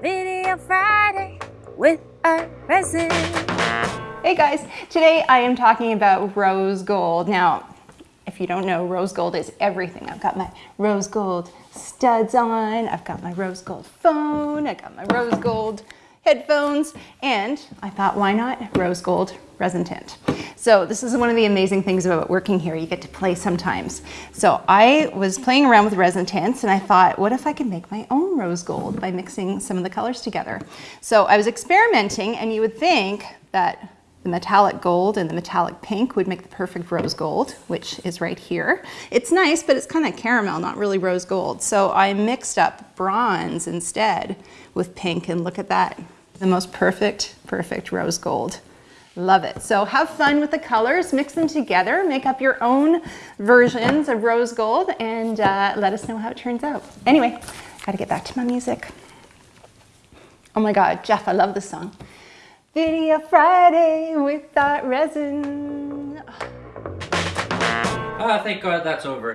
Video Friday with a resin. Hey guys, today I am talking about rose gold. Now, if you don't know, rose gold is everything. I've got my rose gold studs on, I've got my rose gold phone, I got my rose gold headphones, and I thought, why not rose gold resin tint? So this is one of the amazing things about working here. You get to play sometimes. So I was playing around with resin tints and I thought, what if I could make my own rose gold by mixing some of the colors together? So I was experimenting and you would think that the metallic gold and the metallic pink would make the perfect rose gold, which is right here. It's nice, but it's kind of caramel, not really rose gold. So I mixed up bronze instead with pink and look at that. The most perfect, perfect rose gold. Love it. So have fun with the colors, mix them together, make up your own versions of rose gold and uh, let us know how it turns out. Anyway, gotta get back to my music. Oh my God, Jeff, I love this song. Video Friday with that resin. Ah, thank God that's over.